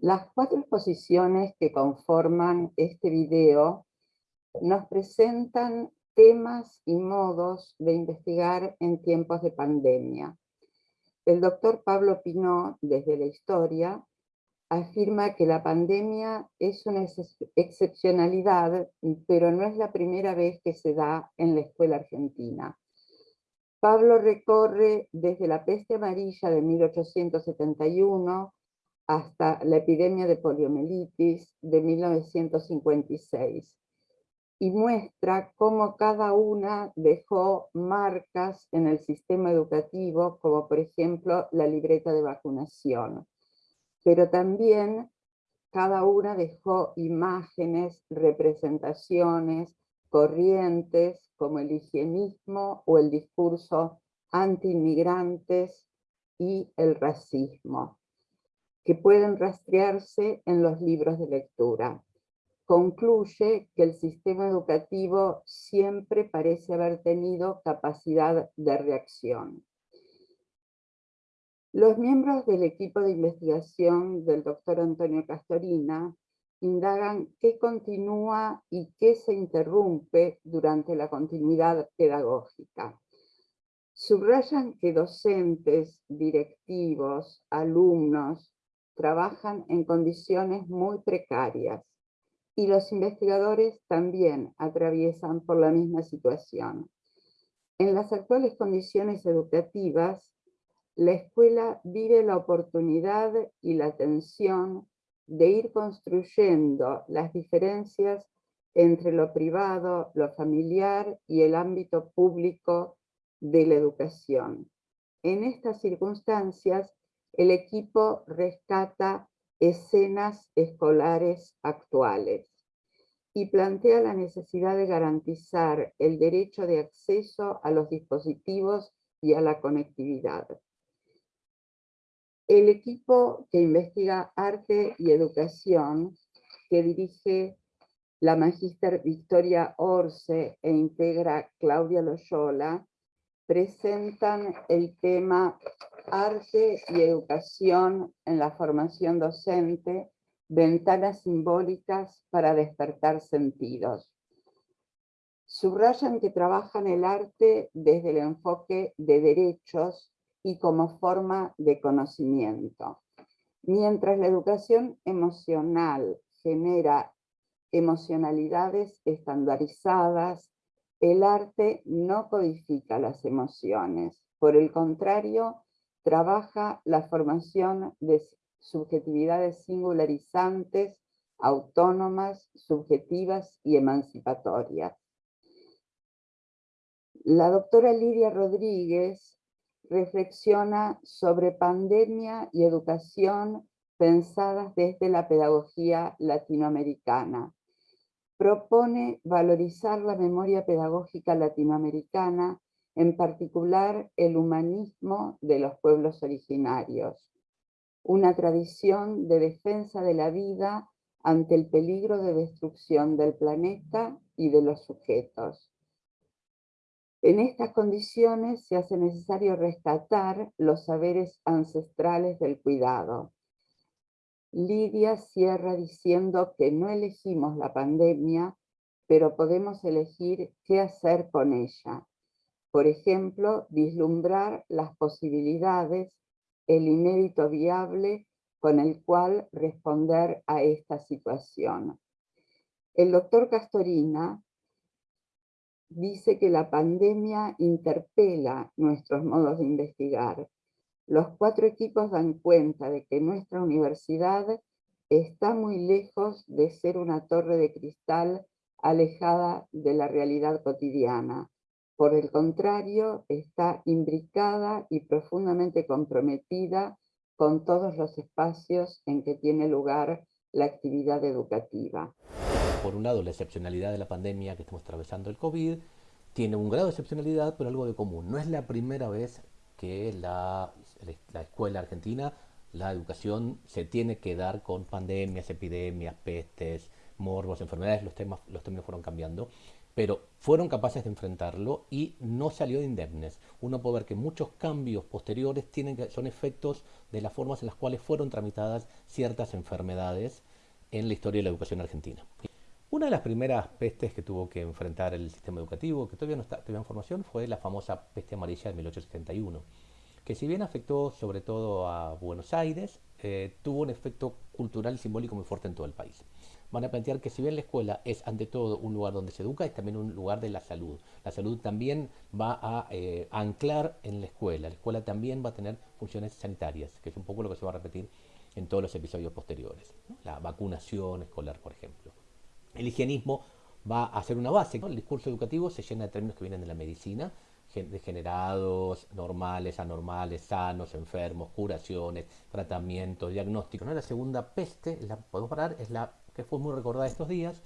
Las cuatro exposiciones que conforman este video nos presentan temas y modos de investigar en tiempos de pandemia. El doctor Pablo Pinó, desde la historia, afirma que la pandemia es una excepcionalidad, pero no es la primera vez que se da en la escuela argentina. Pablo recorre desde la peste amarilla de 1871 hasta la epidemia de poliomielitis de 1956 y muestra cómo cada una dejó marcas en el sistema educativo, como por ejemplo la libreta de vacunación. Pero también cada una dejó imágenes, representaciones, corrientes, como el higienismo o el discurso anti-inmigrantes y el racismo que pueden rastrearse en los libros de lectura. Concluye que el sistema educativo siempre parece haber tenido capacidad de reacción. Los miembros del equipo de investigación del doctor Antonio Castorina indagan qué continúa y qué se interrumpe durante la continuidad pedagógica. Subrayan que docentes, directivos, alumnos, trabajan en condiciones muy precarias y los investigadores también atraviesan por la misma situación. En las actuales condiciones educativas, la escuela vive la oportunidad y la tensión de ir construyendo las diferencias entre lo privado, lo familiar y el ámbito público de la educación. En estas circunstancias, el equipo rescata escenas escolares actuales y plantea la necesidad de garantizar el derecho de acceso a los dispositivos y a la conectividad. El equipo que investiga arte y educación, que dirige la magíster Victoria Orce e integra Claudia Loyola, presentan el tema Arte y Educación en la Formación Docente, Ventanas Simbólicas para Despertar Sentidos. Subrayan que trabajan el arte desde el enfoque de derechos y como forma de conocimiento. Mientras la educación emocional genera emocionalidades estandarizadas, el arte no codifica las emociones, por el contrario, trabaja la formación de subjetividades singularizantes, autónomas, subjetivas y emancipatorias. La doctora Lidia Rodríguez reflexiona sobre pandemia y educación pensadas desde la pedagogía latinoamericana, propone valorizar la memoria pedagógica latinoamericana, en particular el humanismo de los pueblos originarios, una tradición de defensa de la vida ante el peligro de destrucción del planeta y de los sujetos. En estas condiciones se hace necesario rescatar los saberes ancestrales del cuidado, Lidia cierra diciendo que no elegimos la pandemia, pero podemos elegir qué hacer con ella. Por ejemplo, vislumbrar las posibilidades, el inédito viable con el cual responder a esta situación. El doctor Castorina dice que la pandemia interpela nuestros modos de investigar, los cuatro equipos dan cuenta de que nuestra universidad está muy lejos de ser una torre de cristal alejada de la realidad cotidiana. Por el contrario, está imbricada y profundamente comprometida con todos los espacios en que tiene lugar la actividad educativa. Por un lado, la excepcionalidad de la pandemia que estamos atravesando el COVID tiene un grado de excepcionalidad, pero algo de común. No es la primera vez que la, la escuela argentina la educación se tiene que dar con pandemias, epidemias, pestes, morbos, enfermedades, los, temas, los términos fueron cambiando, pero fueron capaces de enfrentarlo y no salió de indemnes. Uno puede ver que muchos cambios posteriores tienen que, son efectos de las formas en las cuales fueron tramitadas ciertas enfermedades en la historia de la educación argentina. Una de las primeras pestes que tuvo que enfrentar el sistema educativo, que todavía no está en formación, fue la famosa peste amarilla de 1871 que si bien afectó sobre todo a Buenos Aires, eh, tuvo un efecto cultural y simbólico muy fuerte en todo el país. Van a plantear que si bien la escuela es ante todo un lugar donde se educa, es también un lugar de la salud. La salud también va a eh, anclar en la escuela. La escuela también va a tener funciones sanitarias, que es un poco lo que se va a repetir en todos los episodios posteriores. La vacunación escolar, por ejemplo. El higienismo va a ser una base. El discurso educativo se llena de términos que vienen de la medicina, degenerados, normales, anormales, sanos, enfermos, curaciones, tratamientos, diagnósticos. La segunda peste, la podemos parar, es la que fue muy recordada estos días,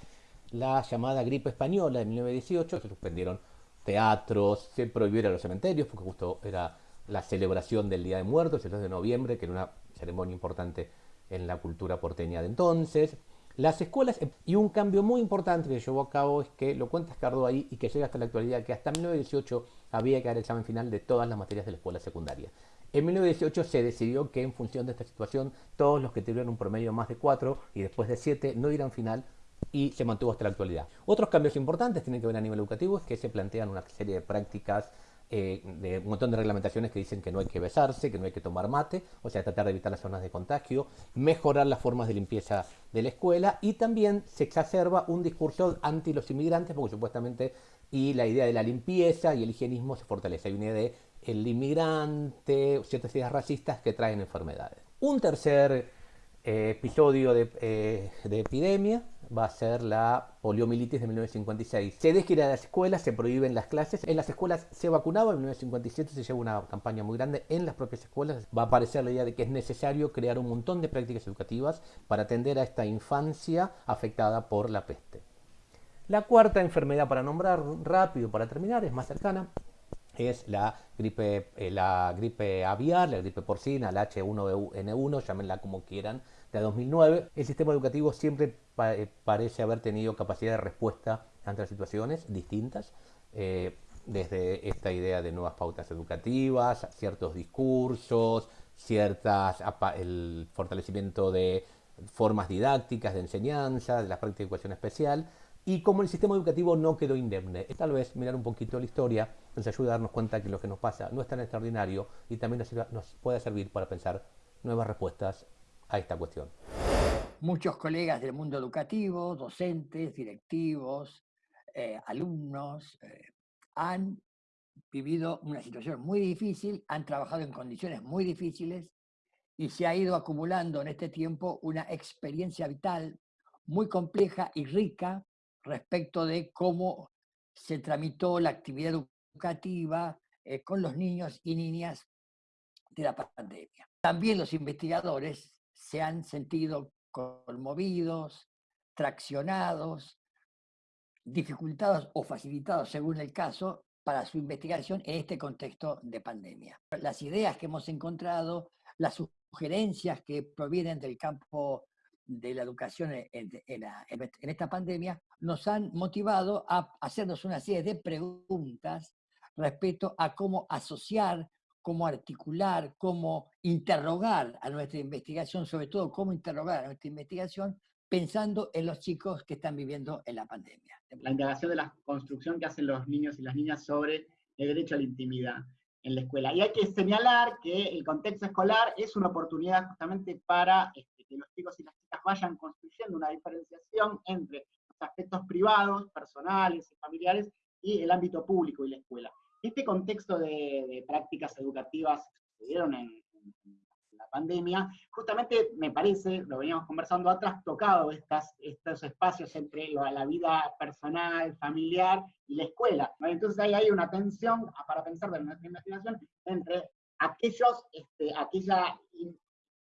la llamada gripe española de 1918, se suspendieron teatros, se prohibieron los cementerios, porque justo era la celebración del Día de Muertos, el 2 de noviembre, que era una ceremonia importante en la cultura porteña de entonces. Las escuelas, y un cambio muy importante que llevó a cabo es que, lo cuenta Escardo ahí y que llega hasta la actualidad, que hasta 1918 había que dar el examen final de todas las materias de la escuela secundaria. En 1918 se decidió que en función de esta situación, todos los que tuvieran un promedio más de 4 y después de 7 no irán final y se mantuvo hasta la actualidad. Otros cambios importantes tienen que ver a nivel educativo, es que se plantean una serie de prácticas eh, de un montón de reglamentaciones que dicen que no hay que besarse, que no hay que tomar mate, o sea, tratar de evitar las zonas de contagio, mejorar las formas de limpieza de la escuela y también se exacerba un discurso anti los inmigrantes, porque supuestamente y la idea de la limpieza y el higienismo se fortalece. Hay una idea de el inmigrante, ciertas ideas racistas que traen enfermedades. Un tercer eh, episodio eh, de, epidemia va a ser la poliomielitis de 1956. Se deja ir a las escuelas, se prohíben las clases. En las escuelas se vacunaba, en 1957 se lleva una campaña muy grande en las propias escuelas. Va a aparecer la idea de que es necesario crear un montón de prácticas educativas para atender a esta infancia afectada por la peste. La cuarta enfermedad para nombrar rápido para terminar, es más cercana, es la gripe, eh, la gripe aviar, la gripe porcina, la H1N1, llámenla como quieran, de 2009. El sistema educativo siempre eh, parece haber tenido capacidad de respuesta ante las situaciones distintas, eh, desde esta idea de nuevas pautas educativas, ciertos discursos, ciertas, el fortalecimiento de formas didácticas de enseñanza, de la práctica de educación especial, y como el sistema educativo no quedó indemne. Tal vez mirar un poquito la historia nos ayuda a darnos cuenta que lo que nos pasa no es tan extraordinario y también nos, puede servir para pensar nuevas respuestas a esta cuestión. Muchos colegas del mundo educativo, docentes, directivos, eh, alumnos, eh, han vivido una situación muy difícil, han trabajado en condiciones muy difíciles y se ha ido acumulando en este tiempo una experiencia vital muy compleja y rica respecto de cómo se tramitó la actividad educativa eh, con los niños y niñas de la pandemia. También los investigadores se han sentido conmovidos, traccionados, dificultados o facilitados según el caso para su investigación en este contexto de pandemia. Las ideas que hemos encontrado, las sugerencias que provienen del campo de la educación en, esta pandemia nos han motivado a hacernos una serie de preguntas respecto a cómo asociar, cómo articular, cómo interrogar a nuestra investigación, sobre todo cómo interrogar a nuestra investigación pensando en los chicos que están viviendo en la pandemia. La integración de la construcción que hacen los niños y las niñas sobre el derecho a la intimidad en la escuela. Y hay que señalar que el contexto escolar es una oportunidad justamente para este, que los chicos y las chicas vayan construyendo una diferenciación entre los aspectos privados, personales y familiares y el ámbito público y la escuela. Este contexto de, prácticas educativas que se dieron en, la pandemia, justamente me parece, lo veníamos conversando, ha trastocado estas, estos espacios entre la, vida personal, familiar y la escuela. Entonces ahí hay una tensión para pensar de nuestra investigación entre aquellos, este, aquella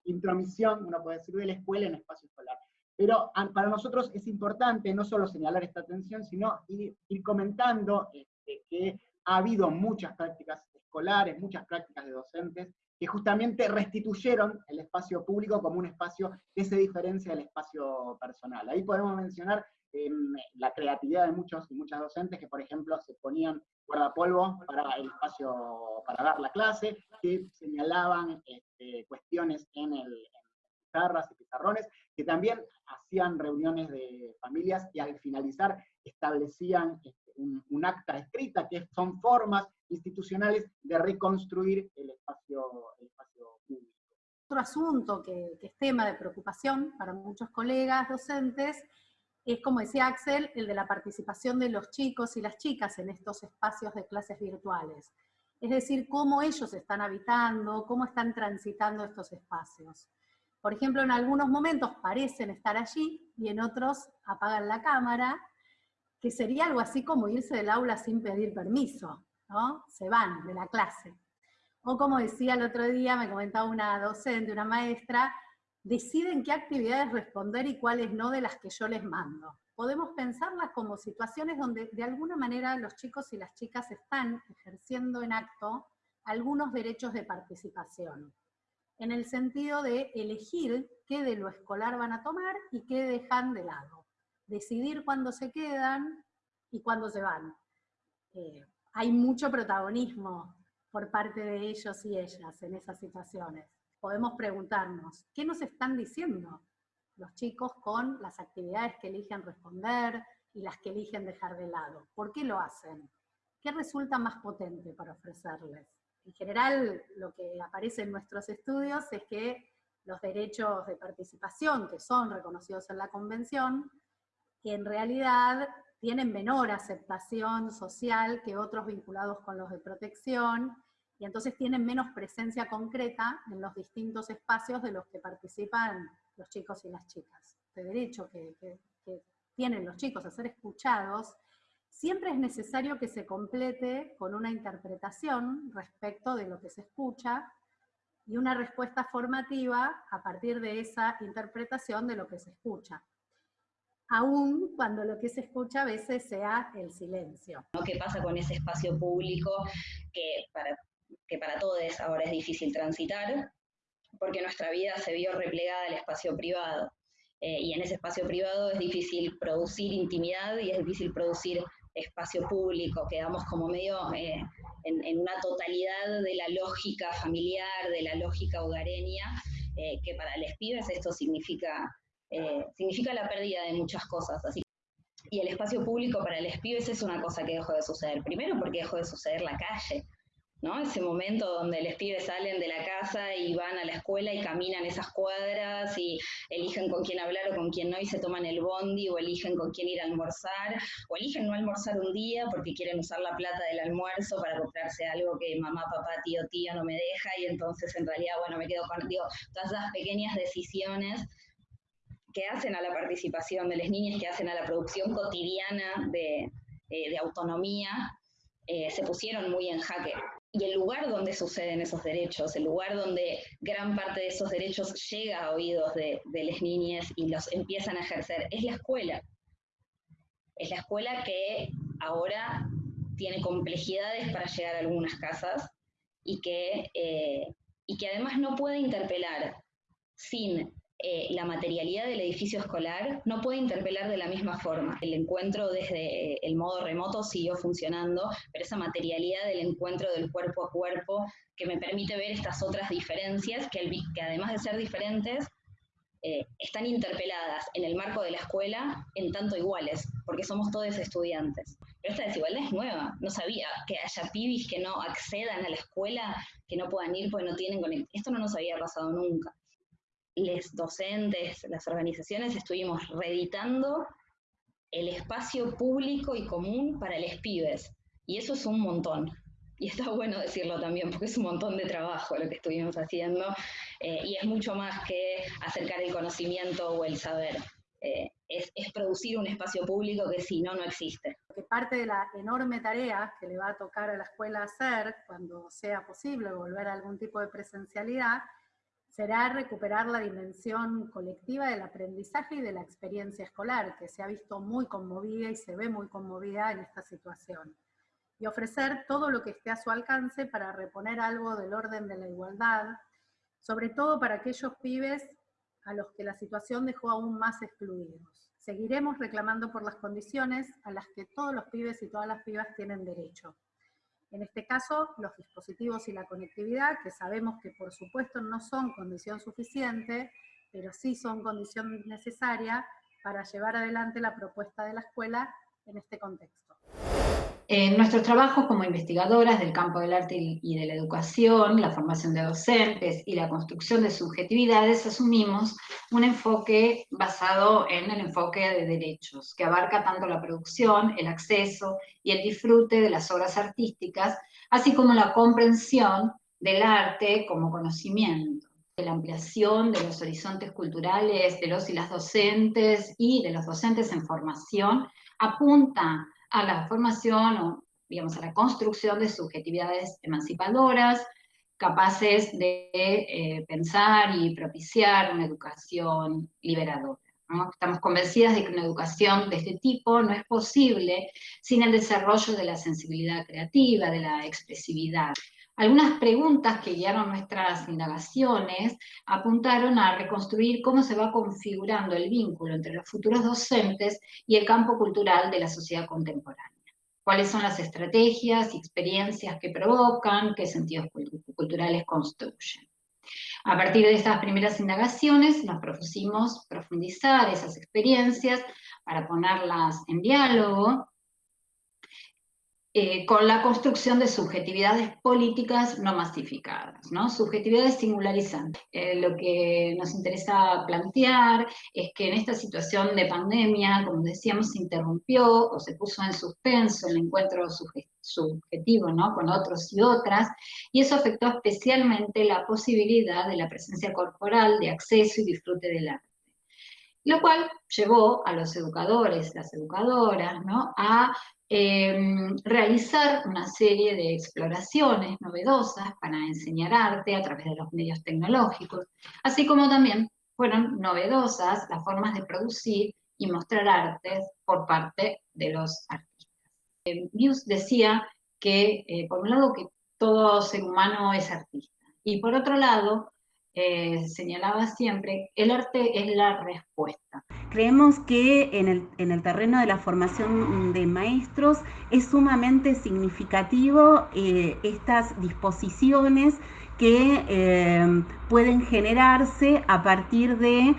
intromisión, uno puede decir, de la escuela en espacio escolar. Pero para nosotros es importante no solo señalar esta tensión, sino ir, comentando este, que ha habido muchas prácticas escolares, muchas prácticas de docentes que justamente restituyeron el espacio público como un espacio que se diferencia del espacio personal. Ahí podemos mencionar em, la creatividad de muchos y muchas docentes que, por ejemplo, se ponían guardapolvo para el espacio, para dar la clase, que señalaban este, cuestiones en, el, pizarras y pizarrones, que también hacían reuniones de familias y al finalizar establecían este, un, acta escrita, que son formas institucionales de reconstruir el espacio, público. Otro asunto que, que es tema de preocupación para muchos colegas docentes es, como decía Axel, el de la participación de los chicos y las chicas en estos espacios de clases virtuales. Es decir, cómo ellos están habitando, cómo están transitando estos espacios. Por ejemplo, en algunos momentos parecen estar allí y en otros apagan la cámara, que sería algo así como irse del aula sin pedir permiso, ¿no? Se van de la clase. O como decía el otro día, me comentaba una docente, una maestra, deciden qué actividades responder y cuáles no de las que yo les mando. Podemos pensarlas como situaciones donde de alguna manera los chicos y las chicas están ejerciendo en acto algunos derechos de participación, en el sentido de elegir qué de lo escolar van a tomar y qué dejan de lado, decidir cuándo se quedan y cuándo se van. Eh, hay mucho protagonismo por parte de ellos y ellas en esas situaciones podemos preguntarnos, ¿qué nos están diciendo los chicos con las actividades que eligen responder y las que eligen dejar de lado? ¿Por qué lo hacen? ¿Qué resulta más potente para ofrecerles? En general, lo que aparece en nuestros estudios es que los derechos de participación que son reconocidos en la Convención, en realidad tienen menor aceptación social que otros vinculados con los de protección, y entonces tienen menos presencia concreta en los distintos espacios de los que participan los chicos y las chicas. De derecho que, tienen los chicos a ser escuchados, siempre es necesario que se complete con una interpretación respecto de lo que se escucha y una respuesta formativa a partir de esa interpretación de lo que se escucha. Aún cuando lo que se escucha a veces sea el silencio. ¿Qué pasa con ese espacio público que para que para todos ahora es difícil transitar, porque nuestra vida se vio replegada al espacio privado. Eh, y en ese espacio privado es difícil producir intimidad y es difícil producir espacio público, quedamos como medio eh, en, una totalidad de la lógica familiar, de la lógica hogareña, eh, que para los pibes esto significa, significa la pérdida de muchas cosas. Así y el espacio público para los pibes es una cosa que dejó de suceder. Primero porque dejó de suceder la calle. ¿No? Ese momento donde los pibes salen de la casa y van a la escuela y caminan esas cuadras y eligen con quién hablar o con quién no y se toman el bondi o eligen con quién ir a almorzar o eligen no almorzar un día porque quieren usar la plata del almuerzo para comprarse algo que mamá, papá, tío, tía no me deja y entonces en realidad, bueno, me quedo con, todas esas pequeñas decisiones que hacen a la participación de las niñas, que hacen a la producción cotidiana de, eh, autonomía, eh, se pusieron muy en jaque y el lugar donde suceden esos derechos, el lugar donde gran parte de esos derechos llega a oídos de, las niñas y los empiezan a ejercer, es la escuela. Es la escuela que ahora tiene complejidades para llegar a algunas casas y que, eh, y que además no puede interpelar sin eh, la materialidad del edificio escolar no puede interpelar de la misma forma. El encuentro desde el modo remoto siguió funcionando, pero esa materialidad del encuentro del cuerpo a cuerpo que me permite ver estas otras diferencias que, además de ser diferentes, eh, están interpeladas en el marco de la escuela en tanto iguales, porque somos todos estudiantes. Pero esta desigualdad es nueva. No sabía que haya pibis que no accedan a la escuela, que no puedan ir porque no tienen. Esto no nos había pasado nunca los docentes, las organizaciones, estuvimos reeditando el espacio público y común para los pibes. Y eso es un montón. Y está bueno decirlo también, porque es un montón de trabajo lo que estuvimos haciendo, eh, y es mucho más que acercar el conocimiento o el saber. Eh, es, es, producir un espacio público que si no, no existe. Que parte de la enorme tarea que le va a tocar a la escuela hacer cuando sea posible volver a algún tipo de presencialidad será recuperar la dimensión colectiva del aprendizaje y de la experiencia escolar, que se ha visto muy conmovida y se ve muy conmovida en esta situación. y ofrecer todo lo que esté a su alcance para reponer algo del orden de la igualdad, sobre todo para aquellos pibes a los que la situación dejó aún más excluidos. Seguiremos reclamando por las condiciones a las que todos los pibes y todas las pibas tienen derecho. En este caso, los dispositivos y la conectividad, que sabemos que por supuesto no son condición suficiente, pero sí son condición necesaria para llevar adelante la propuesta de la escuela en este contexto. En nuestros trabajos como investigadoras del campo del arte y de la educación, la formación de docentes y la construcción de subjetividades, asumimos un enfoque basado en el enfoque de derechos, que abarca tanto la producción, el acceso y el disfrute de las obras artísticas, así como la comprensión del arte como conocimiento la ampliación de los horizontes culturales de los y las docentes y de los docentes en formación apunta a la formación o, digamos, a la construcción de subjetividades emancipadoras, capaces de eh, pensar y propiciar una educación liberadora. Estamos convencidas de que una educación de este tipo no es posible sin el desarrollo de la sensibilidad creativa, de la expresividad. Algunas preguntas que guiaron nuestras indagaciones apuntaron a reconstruir cómo se va configurando el vínculo entre los futuros docentes y el campo cultural de la sociedad contemporánea. Cuáles son las estrategias y experiencias que provocan, qué sentidos culturales construyen. A partir de estas primeras indagaciones nos propusimos profundizar esas experiencias para ponerlas en diálogo eh, con la construcción de subjetividades políticas no masificadas, ¿no? subjetividades singularizantes. Eh, lo que nos interesa plantear es que en esta situación de pandemia, como decíamos, se interrumpió o se puso en suspenso el encuentro subjetivo ¿no? con otros y otras, y eso afectó especialmente la posibilidad de la presencia corporal, de acceso y disfrute del arte lo cual llevó a los educadores, las educadoras, a Em, realizar una serie de exploraciones novedosas para enseñar arte a través de los medios tecnológicos, así como también fueron novedosas las formas de producir y mostrar artes por parte de los artistas. Eh, decía que, eh, por un lado, que todo ser humano es artista, y por otro lado, eh, señalaba siempre, el arte es la respuesta. Creemos que en el, en el, terreno de la formación de maestros es sumamente significativo eh, estas disposiciones que eh, pueden generarse a partir de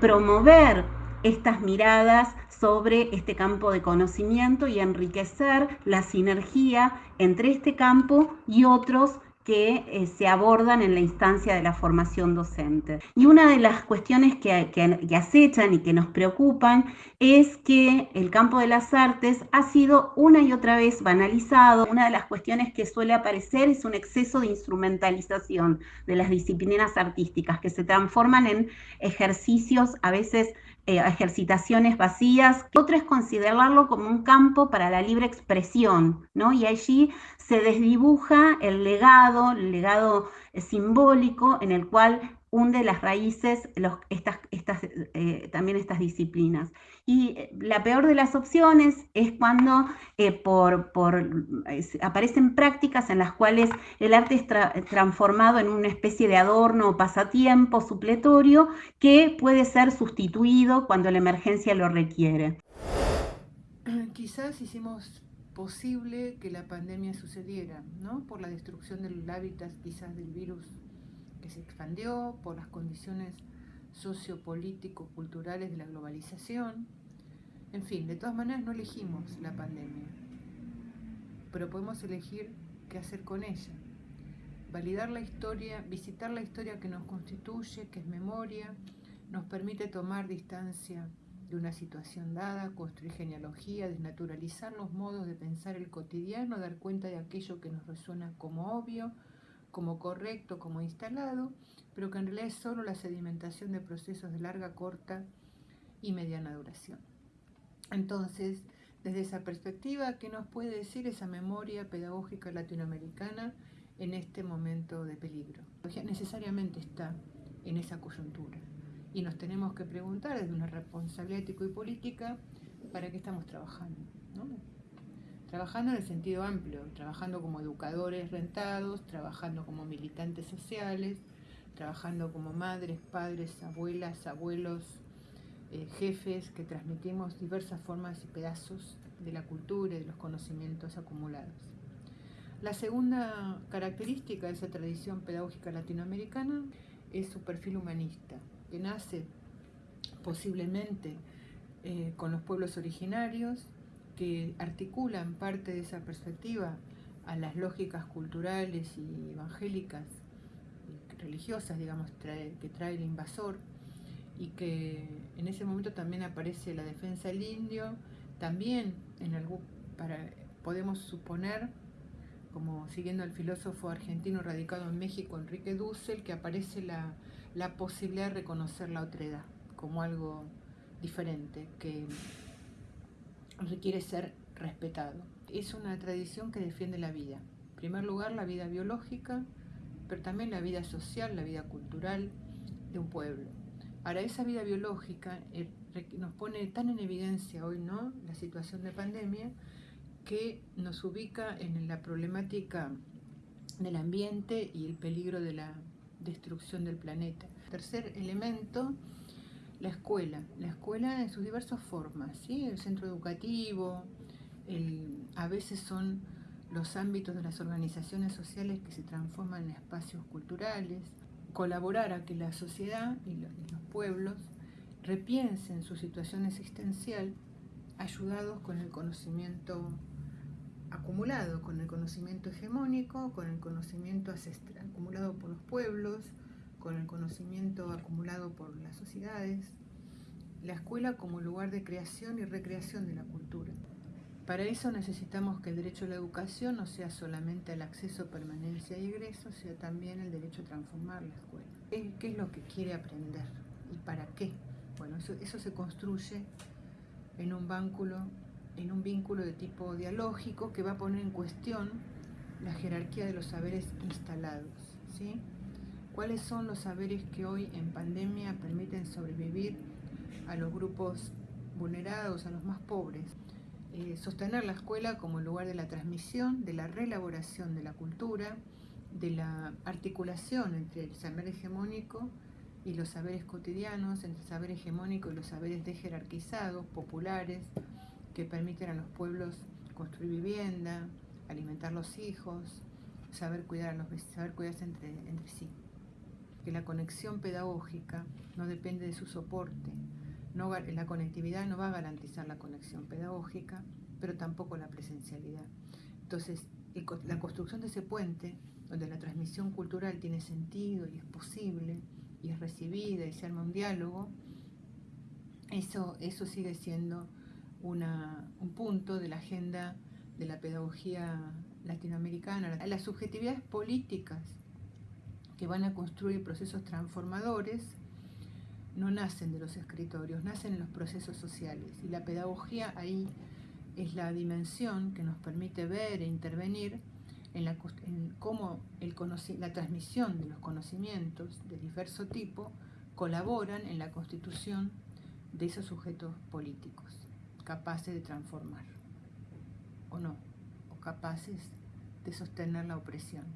promover estas miradas sobre este campo de conocimiento y enriquecer la sinergia entre este campo y otros que eh, se abordan en la instancia de la formación docente. Y una de las cuestiones que, que, acechan y que nos preocupan es que el campo de las artes ha sido una y otra vez banalizado. Una de las cuestiones que suele aparecer es un exceso de instrumentalización de las disciplinas artísticas que se transforman en ejercicios a veces eh, ejercitaciones vacías. Otro es considerarlo como un campo para la libre expresión, ¿no? Y allí se desdibuja el legado, el legado eh, simbólico en el cual hunde las raíces estas, estas, eh, también estas disciplinas. Y eh, la peor de las opciones es cuando por, por, aparecen prácticas en las cuales el arte es transformado en una especie de adorno o pasatiempo supletorio que puede ser sustituido cuando la emergencia lo requiere. Quizás hicimos posible que la pandemia sucediera, ¿no? Por la destrucción del hábitat quizás del virus que se expandió, por las condiciones sociopolítico-culturales de la globalización. En fin, de todas maneras no elegimos la pandemia, pero podemos elegir qué hacer con ella. Validar la historia, visitar la historia que nos constituye, que es memoria, nos permite tomar distancia de una situación dada, construir genealogía, desnaturalizar los modos de pensar el cotidiano, dar cuenta de aquello que nos resuena como obvio, como correcto, como instalado, pero que en realidad es solo la sedimentación de procesos de larga, corta y mediana duración. Entonces, desde esa perspectiva, ¿qué nos puede decir esa memoria pedagógica latinoamericana en este momento de peligro? Necesariamente está en esa coyuntura y nos tenemos que preguntar desde una responsabilidad ético y política para qué estamos trabajando. trabajando en el sentido amplio, trabajando como educadores rentados, trabajando como militantes sociales, trabajando como madres, padres, abuelas, abuelos, eh, jefes, que transmitimos diversas formas y pedazos de la cultura y de los conocimientos acumulados. La segunda característica de esa tradición pedagógica latinoamericana es su perfil humanista, que nace posiblemente eh, con los pueblos originarios, que articulan parte de esa perspectiva a las lógicas culturales y evangélicas, religiosas, digamos, que trae el invasor, y que en ese momento también aparece la defensa del indio, también en algún, para, podemos suponer, como siguiendo al filósofo argentino radicado en México, Enrique Dussel, que aparece la, la posibilidad de reconocer la otredad como algo diferente, que requiere ser respetado. Es una tradición que defiende la vida. En primer lugar, la vida biológica, pero también la vida social, la vida cultural de un pueblo. Ahora, esa vida biológica eh, nos pone tan en evidencia hoy, ¿no? La situación de pandemia, que nos ubica en la problemática del ambiente y el peligro de la destrucción del planeta. Tercer elemento, la escuela. La escuela en sus diversas formas, ¿sí? El centro educativo, a veces son los ámbitos de las organizaciones sociales que se transforman en espacios culturales, colaborar a que la sociedad y los pueblos repiensen su situación existencial ayudados con el conocimiento acumulado, con el conocimiento hegemónico, con el conocimiento acumulado por los pueblos, con el conocimiento acumulado por las sociedades, la escuela como lugar de creación y recreación de la cultura. Para eso necesitamos que el derecho a la educación no sea solamente el acceso, permanencia y egreso, sino también el derecho a transformar la escuela. ¿Qué es lo que quiere aprender y para qué? Bueno, eso, eso se construye en un, vínculo, en un vínculo de tipo dialógico que va a poner en cuestión la jerarquía de los saberes instalados. ¿sí? ¿Cuáles son los saberes que hoy en pandemia permiten sobrevivir a los grupos vulnerados, a los más pobres? Eh, sostener la escuela como lugar de la transmisión, de la reelaboración de la cultura, de la articulación entre el saber hegemónico y los saberes cotidianos, entre el saber hegemónico y los saberes dejerarquizados, populares, que permiten a los pueblos construir vivienda, alimentar los hijos, saber, cuidar a los, saber cuidarse entre, entre sí que la conexión pedagógica no depende de su soporte. No, la conectividad no va a garantizar la conexión pedagógica, pero tampoco la presencialidad. Entonces, la construcción de ese puente, donde la transmisión cultural tiene sentido y es posible, y es recibida y se arma un diálogo, eso, eso sigue siendo una, un punto de la agenda de la pedagogía latinoamericana. Las subjetividades políticas que van a construir procesos transformadores no nacen de los escritorios, nacen en los procesos sociales. Y la pedagogía ahí es la dimensión que nos permite ver e intervenir en, cómo la transmisión de los conocimientos de diverso tipo colaboran en la constitución de esos sujetos políticos, capaces de transformar, o no, o capaces de sostener la opresión.